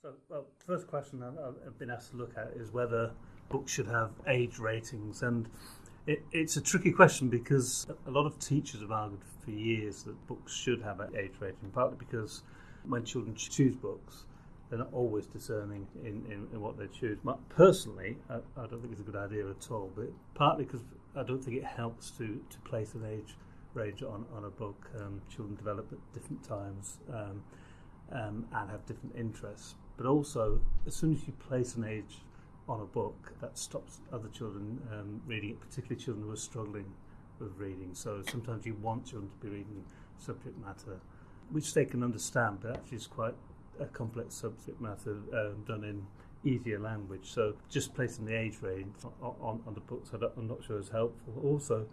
So, well, first question I've been asked to look at is whether books should have age ratings, and it, it's a tricky question because a lot of teachers have argued for years that books should have an age rating, partly because when children choose books, they're not always discerning in, in, in what they choose. But personally, I, I, don't think it's a good idea at all, but partly because I don't think it helps to, to place an age range on, on a book. Um, children develop at different times um, um, and have different interests. But also, as soon as you place an age on a book, that stops other children um, reading it, particularly children who are struggling with reading. So sometimes you want children to be reading subject matter, which they can understand, but actually it's quite a complex subject matter um, done in easier language. So just placing the age range on, on, on the books, I'm not sure is helpful. Also,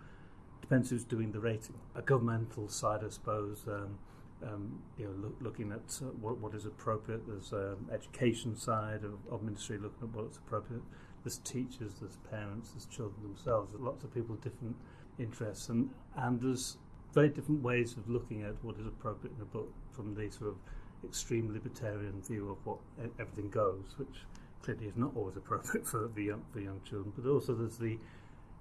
depends who's doing the rating. A governmental side, I suppose, um, um, you know, look, looking at uh, what, what is appropriate. There's um, education side of, of ministry, looking at what's appropriate. There's teachers, there's parents, there's children themselves. There's lots of people with different interests, and and there's very different ways of looking at what is appropriate in a book from the sort of extreme libertarian view of what e, everything goes, which clearly is not always appropriate for the young, for young children. But also there's the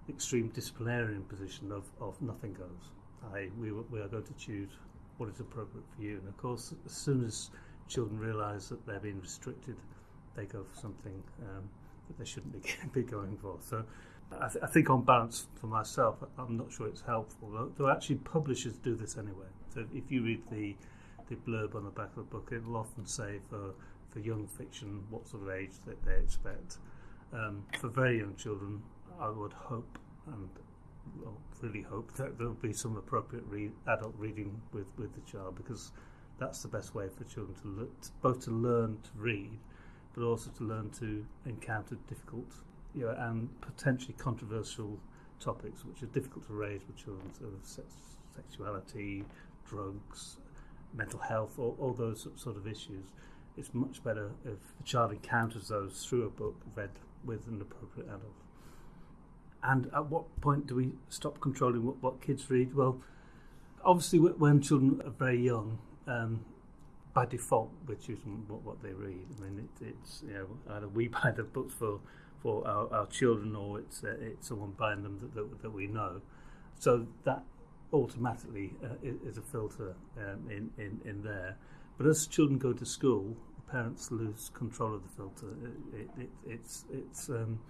extreme disciplinarian position of, of nothing goes. I, we, we are going to choose what is appropriate for you. And of course, as soon as children realise that they're being restricted, they go for something um, that they shouldn't be, be going for. So I, th I think on balance for myself, I'm not sure it's helpful. Though, though actually publishers do this anyway. So if you read the, the blurb on the back of the book, it'll often say for, for young fiction what sort of age that they expect. Um, for very young children, I would hope and well, really hope that there'll be some appropriate re adult reading with, with the child because that's the best way for children to, look, to both to learn to read but also to learn to encounter difficult you know, and potentially controversial topics which are difficult to raise with children sort of sex, sexuality, drugs, mental health, all, all those sort of issues. It's much better if the child encounters those through a book read with an appropriate adult. And at what point do we stop controlling what, what kids read? Well, obviously, when children are very young, um, by default, we're choosing what, what they read. I mean, it, it's you know either we buy the books for for our, our children or it's uh, it's someone buying them that, that, that, we know. So that automatically uh, is a filter um, in, in, in there. But as children go to school, parents lose control of the filter. It, it, it, it's it's um,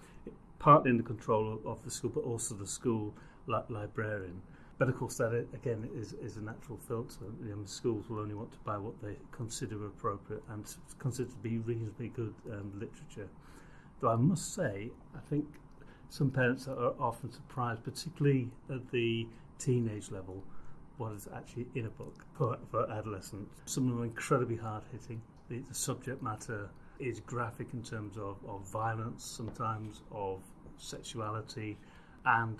partly in the control of, the school, but also the school li- librarian. But of course, that again is, is a natural filter. You know, schools will only want to buy what they consider appropriate and consider to be reasonably good um, literature. Though I must say, I think some parents are often surprised, particularly at the teenage level, what is actually in a book for, for adolescents. Some of them are incredibly hard hitting. The, the, subject matter is graphic in terms of, of violence, sometimes of sexuality, and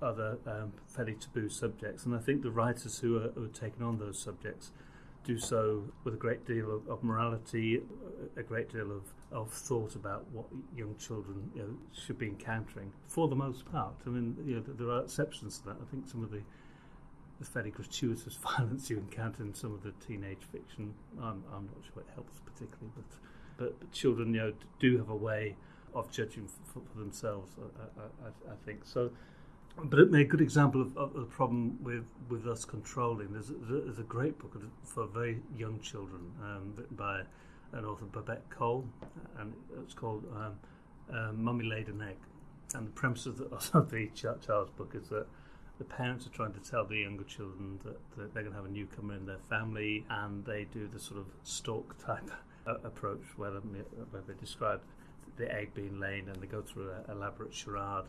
other um, fairly taboo subjects. And I think the writers who are, who are taking on those subjects do so with a great deal of, of morality, a great deal of, of thought about what young children you know, should be encountering. For the most part, I mean, you know, there are exceptions to that. I think some of the, the fairly gratuitous violence you encounter in some of the teenage fiction, I'm, I'm not sure it helps particularly, but, but, children, you know, do have a way of judging for, for themselves. I, I, I think so but it made a good example of, of, the problem with, with us controlling. There's, there's a great book for very young children um, written by an author, Babette Cole, and it's called um, uh, Mummy Laid an Egg. And the premise of the, of the child's book is that the parents are trying to tell the younger children that, that they're going to have a newcomer in their family, and they do the sort of stork type approach where where they describe the egg being laid and they go through an elaborate charade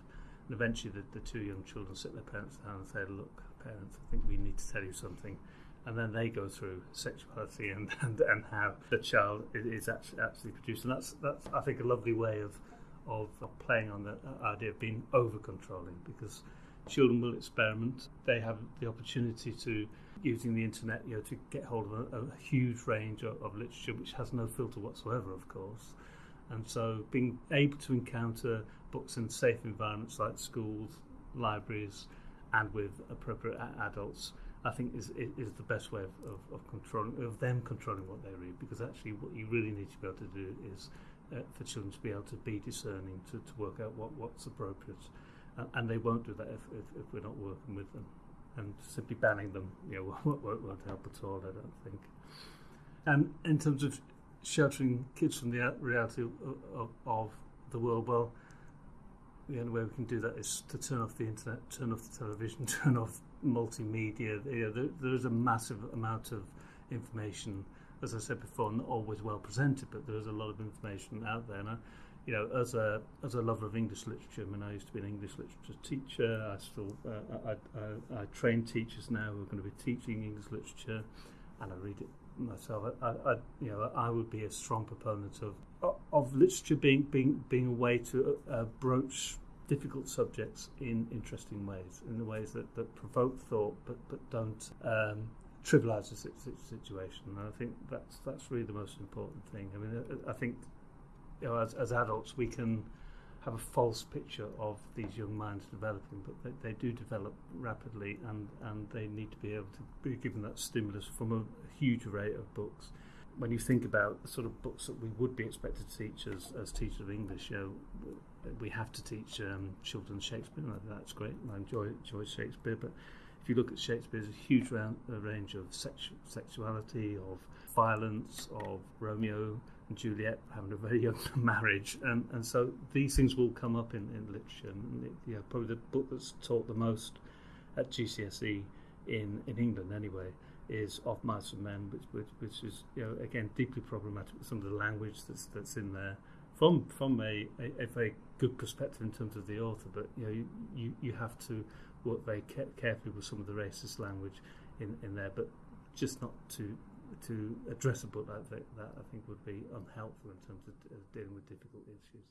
and eventually, the, the two young children sit their parents down and say, Look, parents, I think we need to tell you something. And then they go through sexuality and, and, and how the child is actually, actually produced. And that's, that's, I think, a lovely way of, of, playing on the uh, idea of being over controlling because children will experiment. They have the opportunity to, using the internet, you know, to get hold of a, a huge range of, of, literature which has no filter whatsoever, of course. And so being able to encounter books in safe environments like schools, libraries, and with appropriate adults, I think is is the best way of, of, of controlling of them controlling what they read because actually what you really need to be able to do is uh, for children to be able to be discerning to, to work out what, what's appropriate and, and they won't do that if, if, if we're not working with them and simply banning them you know won't, won't help at all I don't think and in terms of sheltering kids from the reality of, of, of the world well the only way we can do that is to turn off the internet, turn off the television, turn off multimedia. You know, there, there is a massive amount of information, as I said before, not always well presented, but there is a lot of information out there. And I, you know, as a as a lover of English literature, I mean, I used to be an English literature teacher. I still uh, I, I, I train teachers now who are going to be teaching English literature, and I read it myself. I, I you know I would be a strong proponent of of literature being being being a way to uh, broach difficult subjects in interesting ways, in the ways that, that provoke thought but but don't um, trivialise the situation. And I think that's that's really the most important thing. I mean, I, I think you know, as, as adults we can have a false picture of these young minds developing, but they, they do develop rapidly, and, and they need to be able to be given that stimulus from a, huge array of books. When you think about the sort of books that we would be expected to teach as, as teachers of English, you know, we have to teach um, children Shakespeare, and that's great. I enjoy, enjoy Shakespeare, but if you look at Shakespeare, there's a huge round, a range of sexu- sexuality, of violence, of Romeo and Juliet having a very young marriage, and, and so these things will come up in, in literature. And, you know, probably the book that's taught the most at GCSE in, in England anyway is Of Mice and Men, which, which, which is you know again deeply problematic with some of the language that's that's in there from from a, a, a very good perspective in terms of the author, but you know you, you, you have to work very carefully with some of the racist language in, in there, but just not to to address a book like that, I think would be unhelpful in terms of dealing with difficult issues.